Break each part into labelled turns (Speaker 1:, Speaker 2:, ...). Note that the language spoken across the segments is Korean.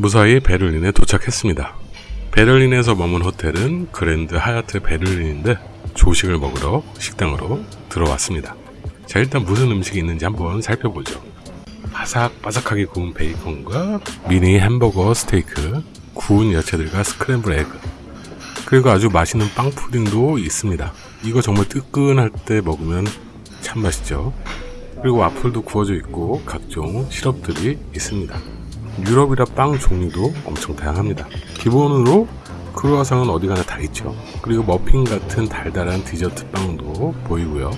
Speaker 1: 무사히 베를린에 도착했습니다. 베를린에서 머문 호텔은 그랜드 하얏트 베를린인데 조식을 먹으러 식당으로 들어왔습니다. 자 일단 무슨 음식이 있는지 한번 살펴보죠. 바삭바삭하게 구운 베이컨과 미니 햄버거 스테이크, 구운 야채들과 스크램블 에그, 그리고 아주 맛있는 빵 푸딩도 있습니다. 이거 정말 뜨끈할 때 먹으면 참 맛있죠. 그리고 와플도 구워져 있고 각종 시럽들이 있습니다. 유럽이라 빵 종류도 엄청 다양합니다. 기본으로 크루아상은 어디 가나 다 있죠. 그리고 머핀 같은 달달한 디저트 빵도 보이고요.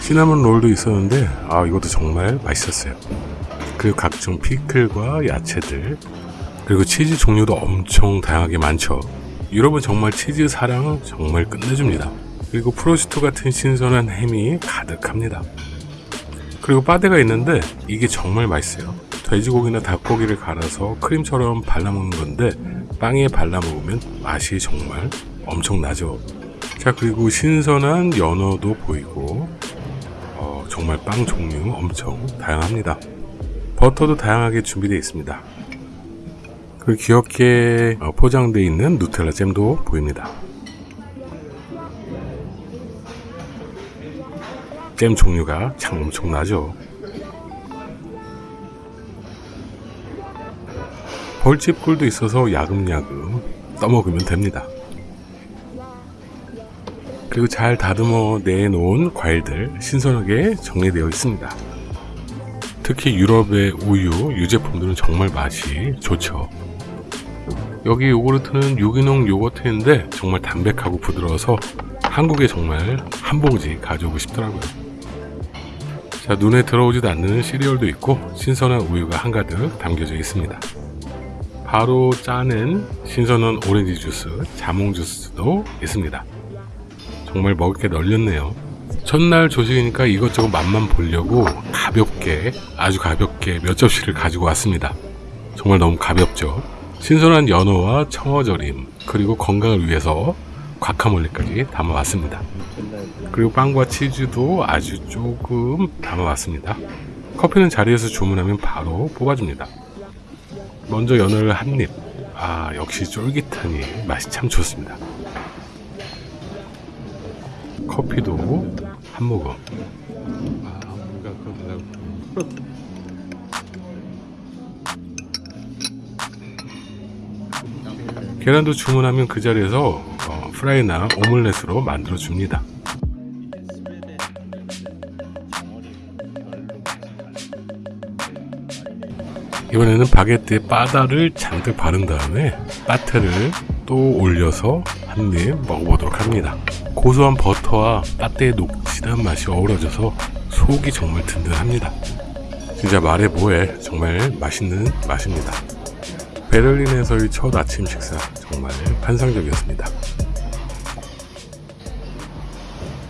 Speaker 1: 시나몬 롤도 있었는데 아 이것도 정말 맛있었어요. 그리고 각종 피클과 야채들 그리고 치즈 종류도 엄청 다양하게 많죠. 유럽은 정말 치즈 사랑 정말 끝내줍니다. 그리고 프로시토 같은 신선한 햄이 가득합니다. 그리고 바데가 있는데 이게 정말 맛있어요. 돼지고기나 닭고기를 갈아서 크림처럼 발라먹는 건데 빵에 발라먹으면 맛이 정말 엄청나죠. 자 그리고 신선한 연어도 보이고 어, 정말 빵 종류 엄청 다양합니다. 버터도 다양하게 준비되어 있습니다. 그 귀엽게 어, 포장되어 있는 누텔라 잼도 보입니다. 잼 종류가 참 엄청나죠. 벌집 꿀도 있어서 야금야금 떠먹으면 됩니다. 그리고 잘 다듬어 내놓은 과일들 신선하게 정리되어 있습니다. 특히 유럽의 우유, 유제품들은 정말 맛이 좋죠. 여기 요구르트는 유기농 요거트인데 정말 담백하고 부드러워서 한국에 정말 한 봉지 가져오고 싶더라고요. 자, 눈에 들어오지도 않는 시리얼도 있고 신선한 우유가 한가득 담겨져 있습니다. 바로 짜는 신선한 오렌지 주스, 자몽 주스도 있습니다. 정말 먹을 게 널렸네요. 첫날 조식이니까 이것저것 맛만 보려고 가볍게, 아주 가볍게 몇 접시를 가지고 왔습니다. 정말 너무 가볍죠. 신선한 연어와 청어절임, 그리고 건강을 위해서 과카몰리까지 담아왔습니다. 그리고 빵과 치즈도 아주 조금 담아왔습니다. 커피는 자리에서 주문하면 바로 뽑아줍니다. 먼저 연어를 한 입. 아, 역시 쫄깃하니 맛이 참 좋습니다. 커피도 한 모금. 아, 계란도 주문하면 그 자리에서 어, 프라이나 오믈렛으로 만들어 줍니다. 이번에는 바게트에 바다를 잔뜩 바른 다음에 빠테를 또 올려서 한 입 먹어보도록 합니다. 고소한 버터와 빠테의 녹진한 맛이 어우러져서 속이 정말 든든합니다. 진짜 말해 뭐해 정말 맛있는 맛입니다. 베를린에서의 첫 아침 식사 정말 환상적이었습니다.